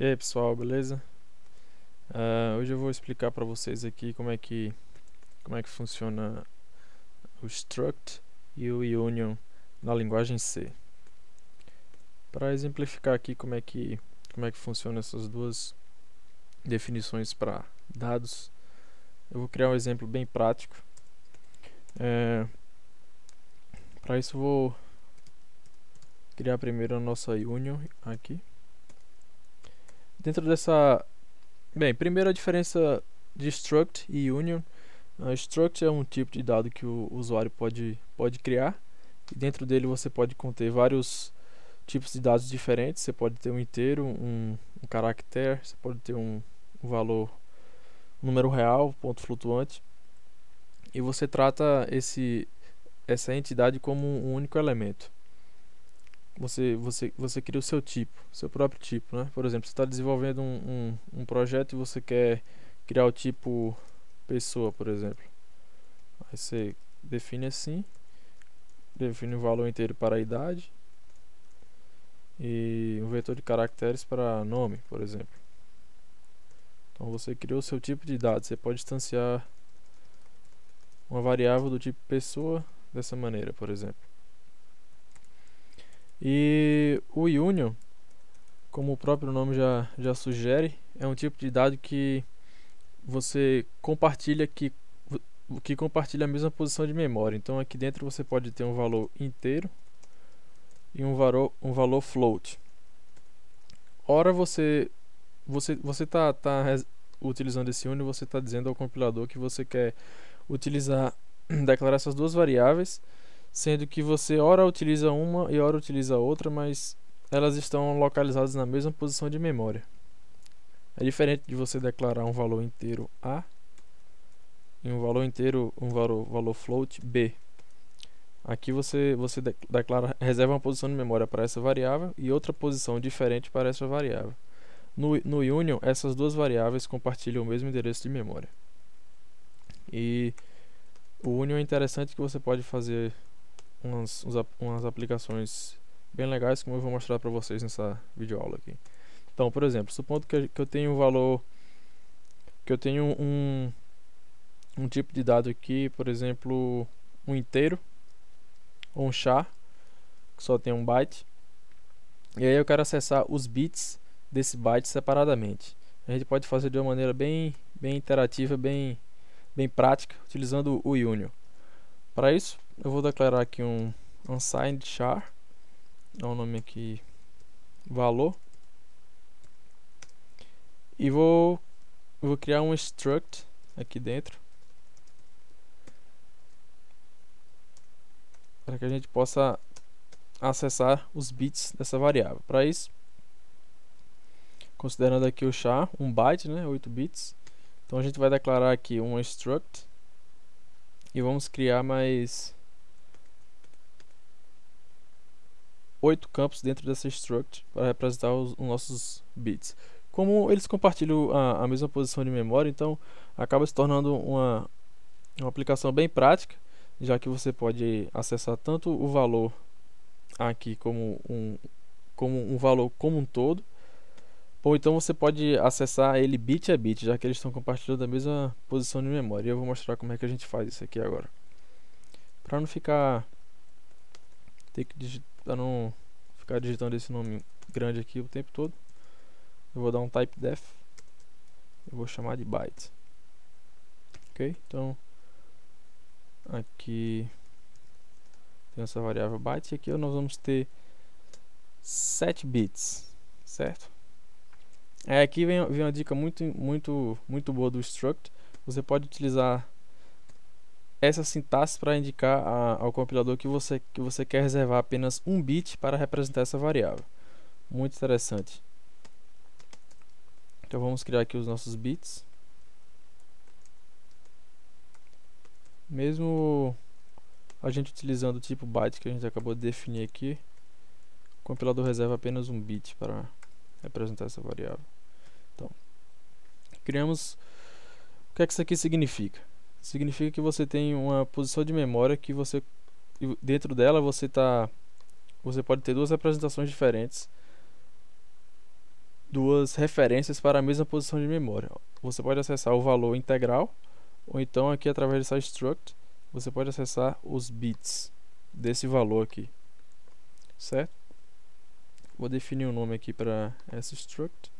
E aí pessoal, beleza? Uh, hoje eu vou explicar para vocês aqui como é que como é que funciona o struct e o union na linguagem C. Para exemplificar aqui como é que como é que funciona essas duas definições para dados, eu vou criar um exemplo bem prático. É, para isso vou criar primeiro a nossa union aqui. Dentro dessa... Bem, primeiro a diferença de struct e union. Uh, struct é um tipo de dado que o usuário pode, pode criar. E dentro dele você pode conter vários tipos de dados diferentes. Você pode ter um inteiro, um, um caractere, você pode ter um, um valor, um número real, ponto flutuante. E você trata esse, essa entidade como um único elemento você, você, você cria o seu tipo, seu próprio tipo, né? Por exemplo, você está desenvolvendo um, um, um, projeto e você quer criar o tipo pessoa, por exemplo. Aí você define assim, define o valor inteiro para a idade e um vetor de caracteres para nome, por exemplo. Então você criou o seu tipo de dados, você pode instanciar uma variável do tipo pessoa dessa maneira, por exemplo. E o Union, como o próprio nome já, já sugere, é um tipo de dado que você compartilha que, que compartilha a mesma posição de memória. Então aqui dentro você pode ter um valor inteiro e um valor, um valor float. Ora você você você tá, tá utilizando esse union, você está dizendo ao compilador que você quer utilizar declarar essas duas variáveis sendo que você ora utiliza uma e ora utiliza outra, mas elas estão localizadas na mesma posição de memória. É diferente de você declarar um valor inteiro A e um valor inteiro, um valor, valor float B. Aqui você, você declara, reserva uma posição de memória para essa variável e outra posição diferente para essa variável. No, no Union, essas duas variáveis compartilham o mesmo endereço de memória. E o Union é interessante que você pode fazer umas, umas aplicações bem legais como eu vou mostrar para vocês nessa videoaula aqui. Então, por exemplo, supondo que, que eu tenho um valor, que eu tenho um, um tipo de dado aqui, por exemplo, um inteiro, ou um char, que só tem um byte, e aí eu quero acessar os bits desse byte separadamente. A gente pode fazer de uma maneira bem, bem interativa, bem, bem prática, utilizando o Union. Para isso, eu vou declarar aqui um unsigned char, dá o nome aqui valor, e vou, vou criar um struct aqui dentro, para que a gente possa acessar os bits dessa variável. Para isso, considerando aqui o char, um byte, né, 8 bits, então a gente vai declarar aqui um struct. E vamos criar mais oito campos dentro dessa struct para representar os, os nossos bits. Como eles compartilham a, a, mesma posição de memória, então acaba se tornando uma, uma aplicação bem prática, já que você pode acessar tanto o valor aqui como um, como um valor como um todo, ou então você pode acessar ele bit a bit, já que eles estão compartilhando a mesma posição de memória. Eu vou mostrar como é que a gente faz isso aqui agora. Para não ficar ter que digitar, não ficar digitando esse nome grande aqui o tempo todo, eu vou dar um type def. Eu vou chamar de byte. OK? Então aqui tem essa variável byte e aqui nós vamos ter 7 bits, certo? É, aqui vem, vem uma dica muito, muito, muito boa do struct. Você pode utilizar essa sintaxe para indicar a, ao compilador que você, que você quer reservar apenas um bit para representar essa variável. Muito interessante. Então vamos criar aqui os nossos bits. Mesmo a gente utilizando o tipo byte que a gente acabou de definir aqui, o compilador reserva apenas um bit para representar essa variável. Então, criamos. O que é que isso aqui significa? Significa que você tem uma posição de memória que você dentro dela você tá você pode ter duas representações diferentes duas referências para a mesma posição de memória. Você pode acessar o valor integral ou então aqui através dessa struct você pode acessar os bits desse valor aqui, certo? Vou definir um nome aqui para essa struct.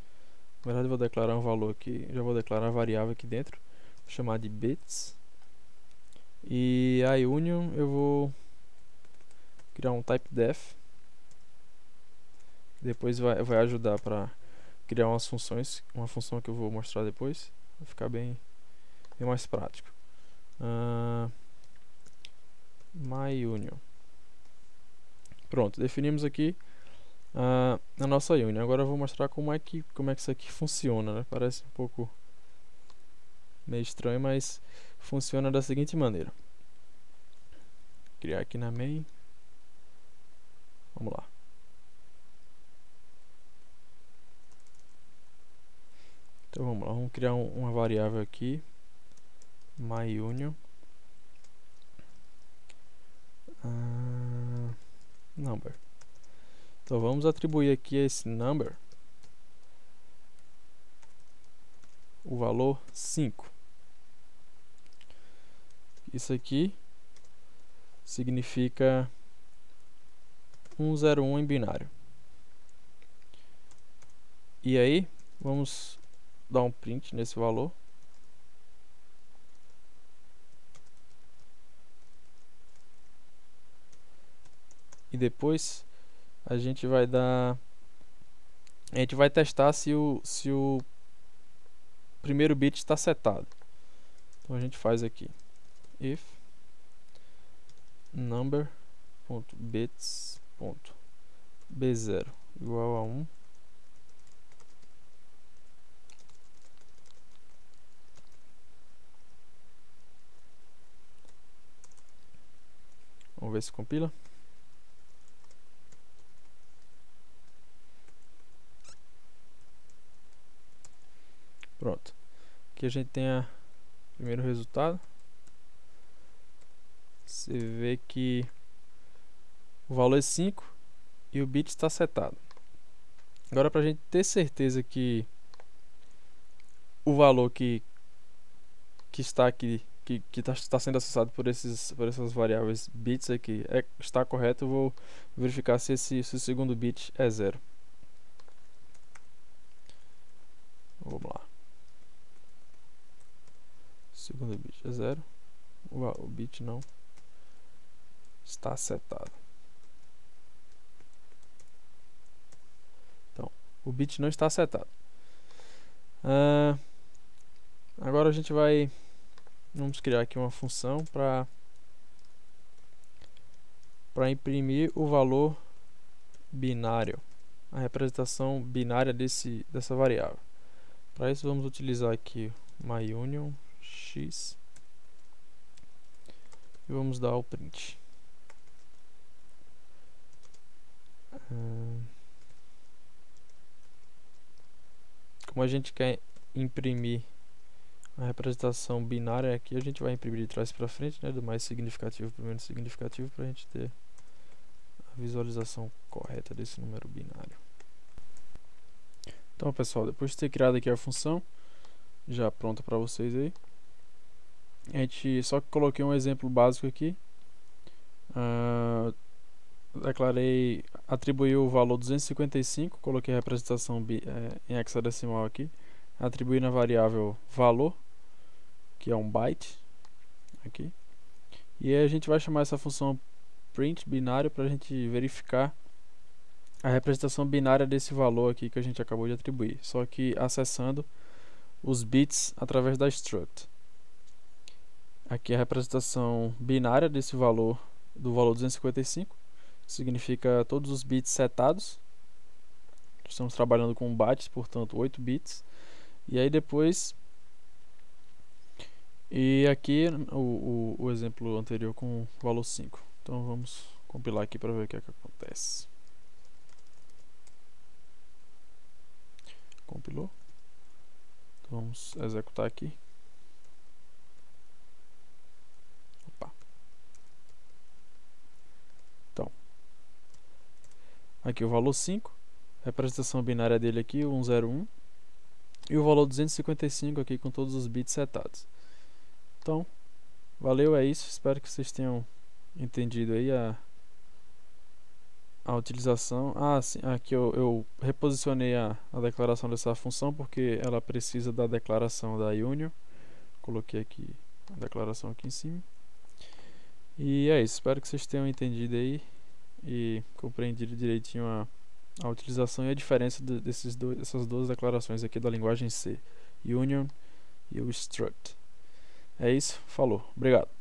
Na verdade, vou declarar um valor aqui, já vou declarar a variável aqui dentro, chamar de bits. E a union eu vou criar um type def. Depois vai, vai ajudar para criar umas funções, uma função que eu vou mostrar depois, vai ficar bem, bem mais prático. Uh, my union. Pronto, definimos aqui uh, a nossa union. Agora eu vou mostrar como é que como é que isso aqui funciona, né? Parece um pouco meio estranho, mas funciona da seguinte maneira. Criar aqui na main. Vamos lá. Então vamos lá, vamos criar um, uma variável aqui, myUnion uh, number. Então vamos atribuir aqui esse number o valor 5. Isso aqui significa 101 em binário. E aí, vamos dar um print nesse valor. E depois a gente vai dar a gente vai testar se o se o primeiro bit está setado. Então a gente faz aqui if number.bits.b0 igual a 1 Vamos ver se compila. Pronto. Aqui a gente tem o primeiro resultado. Você vê que o valor é 5 e o bit está setado. Agora para a gente ter certeza que o valor que, que está aqui que está tá sendo acessado por, esses, por essas variáveis bits aqui é, está correto, eu vou verificar se, esse, se o segundo bit é zero. Vamos lá. Segundo bit é zero. O, bit não está setado. Então, o bit não está setado. Uh, agora a gente vai Vamos criar aqui uma função para para imprimir o valor binário, a representação binária desse dessa variável. Para isso vamos utilizar aqui myUnion x e vamos dar o print. Como a gente quer imprimir a representação binária aqui a gente vai imprimir de trás para frente, né, do mais significativo para o menos significativo, para a gente ter a visualização correta desse número binário. Então, pessoal, depois de ter criado aqui a função, já pronta para vocês aí, a gente só coloquei um exemplo básico aqui, uh, declarei, atribuí o valor 255, coloquei a representação é, em hexadecimal aqui, atribuí na variável valor, que é um byte aqui. E a gente vai chamar essa função print binário para a gente verificar a representação binária desse valor aqui que a gente acabou de atribuir, só que acessando os bits através da struct. Aqui é a representação binária desse valor, do valor 255, significa todos os bits setados. Estamos trabalhando com bytes, portanto 8 bits. E aí depois e aqui o, o, o exemplo anterior com valor 5. Então vamos compilar aqui para ver o que, é que acontece. Compilou. Então vamos executar aqui. Opa. Então, aqui o valor 5 representação binária dele aqui, o 101, e o valor 255 aqui com todos os bits setados. Então, valeu, é isso. Espero que vocês tenham entendido aí a, a utilização. Ah, sim, aqui eu, eu reposicionei a, a declaração dessa função porque ela precisa da declaração da union. Coloquei aqui a declaração aqui em cima. E é isso, espero que vocês tenham entendido aí e compreendido direitinho a, a utilização e a diferença de, desses dois, dessas duas declarações aqui da linguagem C, union e o struct. É isso, falou, obrigado.